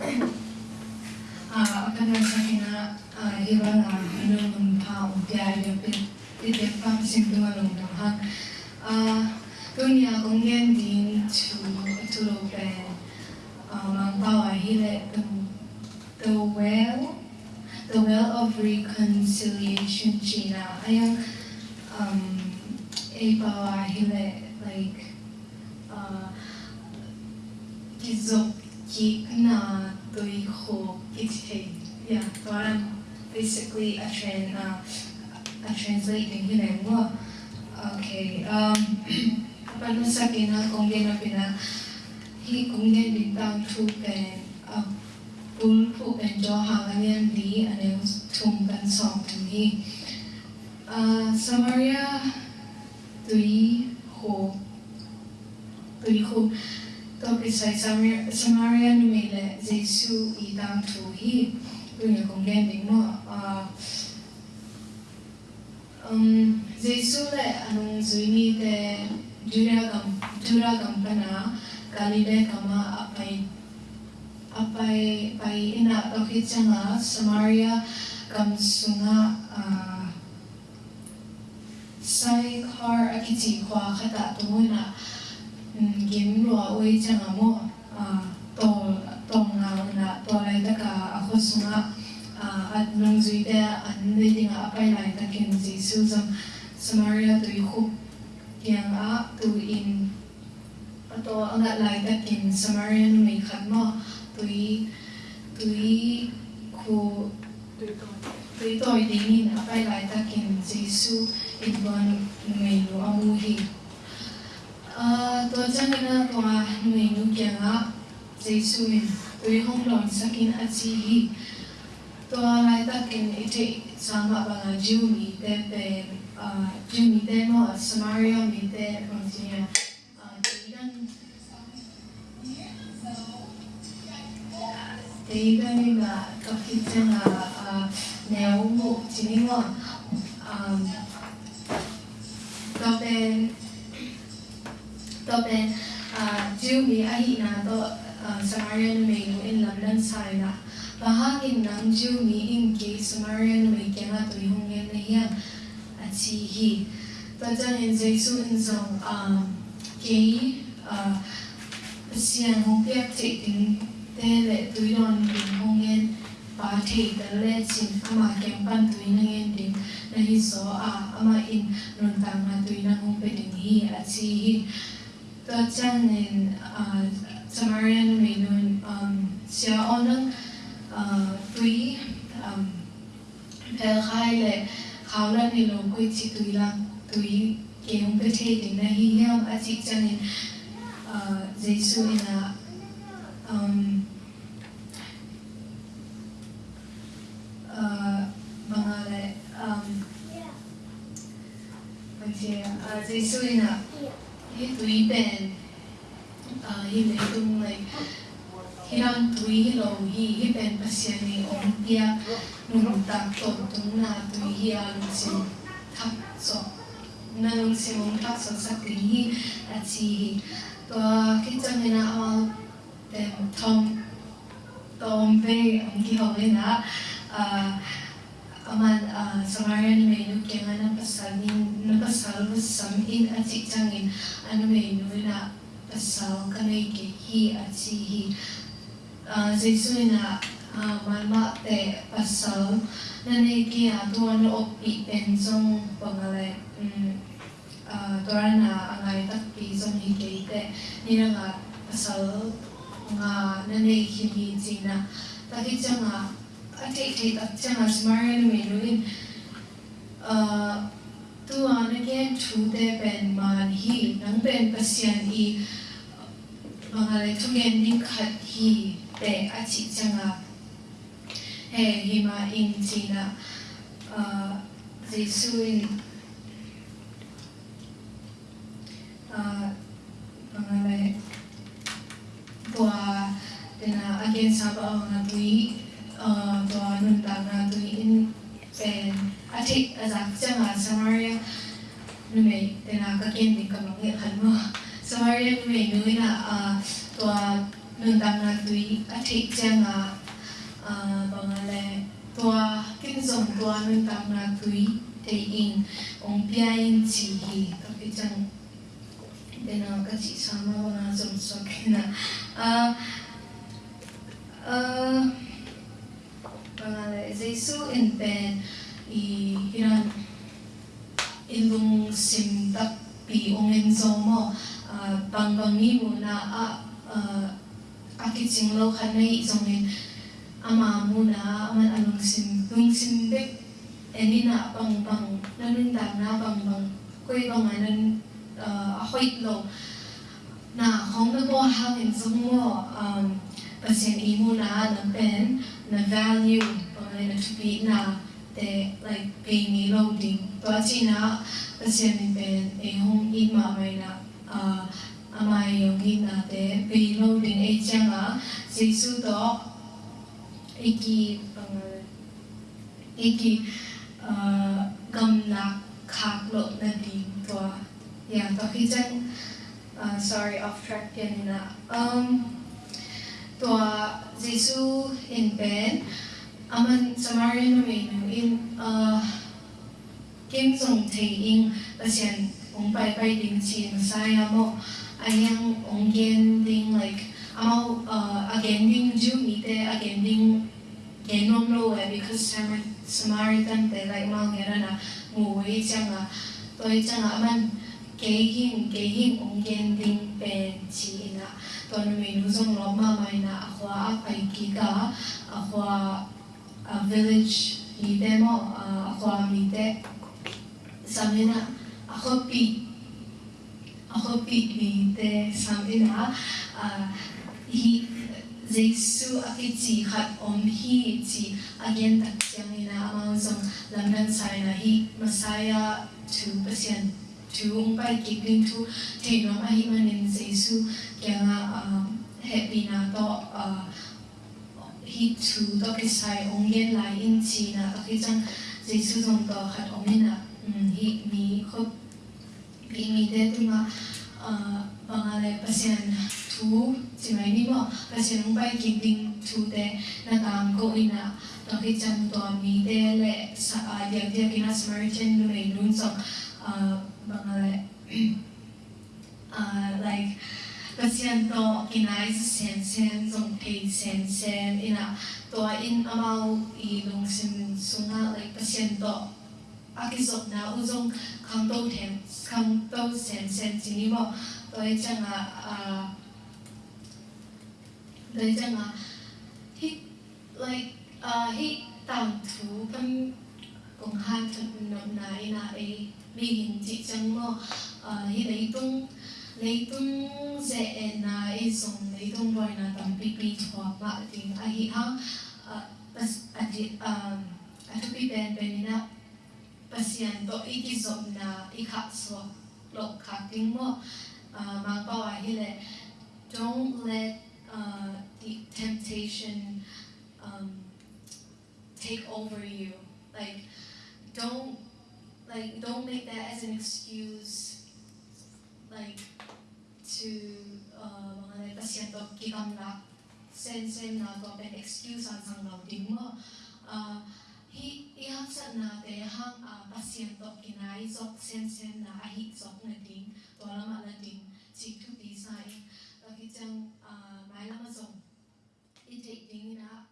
අපේ සකින the well the well of reconciliation China. Ayang um like uh kizok ki tôi tui ho ite yeah parang basically a tran uh, a translating hile mo okay um paano sa kina kung gina pina hi kung gina bintang tu pen uh, pul pu pen jo hangan yan di ane tum kan song tu hi uh, Samaria tôi ho tôi ho Dokisai Samaria numele Jesu i dam tu hi dunia kong lending mo um Jesu le anung zuni te dura gam dura gam pana kali le kama apai apai pai ina dokitsanga Samaria gam sunga sai khar akiti khwa khata tumuna game lo oi changa mo to to nga na to lai ta ka ako sunga at nung zui de an ne ding a pai lai ta ken jisu zam samaria tu khúc yang a tu in ato anga lai ta ken samaria nu mai khat mo tu i tu i khu tu i to i ding in a pai lai ta ken jisu in ban nu mai amu hi tôi chắc là tôi người nu kia ngã dây suy tôi không lòng sakin at si hi tôi lại ta kinh ite sama bằng jiu mi te pe jiu mi te mo samaria mi te bằng gì à cái tigan là các cái chân là nếu một chỉ nên là tôi bên Uh, uh, to ben jiu mi ahi na to samarian me no in lam lan sai na bahagin nang jiu mi in ke samarian me ke nga to yung ngen na hiya at si hi. To jan in jesu in zong um, ke uh, sian hong piak te ting, te le tu yon bin hong ngen ba thi da le chin, ama kem pan tu na ngen ding na hi so, a, ama in, non tang na tu na hong pe ding hi, a chi hi to chan in Samarian may nun um, siya onang uh, tui um, pel khai le khao lan ni lo koi chi tui lang tui ke hong pe te ding na hi hiam a chi chan in uh, Jesu um, uh, mga le um, Jesu túi เอ่อยี่เลยตุ้งเลยที่ร่างตุยเราฮีที่เป็นปัสยานีองเฮียหนุ่มตาตนตุ้งนาตุยเฮียลุงสิงทับสองนาลุงสิงทับสองสักลีฮีอาชีตัวคิดจะไม่น่าเอาแต่ทอมตอมไปองกี่หอเลยนะเอ่อ aman uh, Samarian menu kema na napasal ni napasal sam in at si changin ano menu na pasal kanay ke hi at si hi Jesu na malma te pasal. Na nay ki ato ano opi pensong pangale mm, um, uh, tora na angay takpi song hi ke te nila nga pasal nga na nay kimi na takit nga tek tak chang smart me ruin tu an again chu te pen man hi nang pen pasian hi mangale thungen ning khat hi te achi changa he hi ma in china jisuin mangale bua tena again sab ang na bui uh, tảng là in pen à azak à Samaria. Nume tena ka ken ni ka thì khan nghĩa Samaria nume mày nói là tòa nung tam na tui a thei changa bangale to kin zong to nun tam na tui thei in ong pia in chi hi ka pi chang dena ka chi sama na zong so kina a bangale Jesu in pen i hiran ilung sim tap pi ong en zo mo bang bang ni mo na, a aki ching lo khan nei zong en ama mo na, aman anong sim lung sim bek eni na, bang bang nanun da na, bang bang koi bang anan a hoit lo. Na, hong na bo hang en zong mo um, pasien i mo na na pen and the value bod yn to be na de like being loading. But as you know as you know ben e hong i ma mai na a a mai yong i na de be loading. E chang a si to e ki e uh, ki uh, gam na khak lo na di to yeah to ki chang uh, sorry off track yan na. Um tua jesu in pen aman Samaritan me no in uh ờ, kim song thei in pasien ong pai pai ding chi saya mo ayang ong gen ding like amo uh again ding ju mi te again ding genom lo eh because Samaritan te like mau gera na mu wei chang a toi chang a 개힘 개힘 옹겐 딩펜 지이나 또는 외누성 로마 마이나 아쿠아 아이기가 아쿠아 village 미데모 아쿠아 미데 samina ako pi ako pi minte samina uh, hi Jesus akitsi hat om hi ti again takyang ina amang sang lamdan sa na hi masaya to pasyan tuung pai kikling tu te nom ahi manen jesu kyanga he bina to hi tu to kisai ong yen lai in chi na to kijang jesu zong to khat ong na hi mi khop bi mi de tu ma pangale pasien tu chi mai ni mo pasien ong pai kikling tu te na tang ko ina to kijang to mi de le sa ya ya kina smarten lu nei lun song nun song uh, like pasyento kinai sen sen zong pei sen sen ina to in amau i long sim sunga like pasyento akisok na uzong kang to ten kang to sen sen chini mo to i changa a to i changa hi like uh, hi tam thu pan kong han thun nom na ina e Mingin chị chẳng lo hi lấy tung lấy tung dễ na e song lấy tung rồi na tầm bị bị thua bạ thì a hi ha a chị a thu bị bèn bèn na pasian to i ki som na i khát so lộc khát tiếng mo mà bảo à hi lệ don't let uh, the temptation um, take over you. Like don't like, don't make that as an excuse, like, to, uh, mga nagpasyento, kikam na, sensen na to, and excuse ang sanglaw din mo. Uh, hi, ihapsan na te, hang uh, pasyento, kinaisok, sensen na, ahitsok na ding, alam na ding, chikuti sa in, bakit siyang, uh, may lamasong, itik ding na,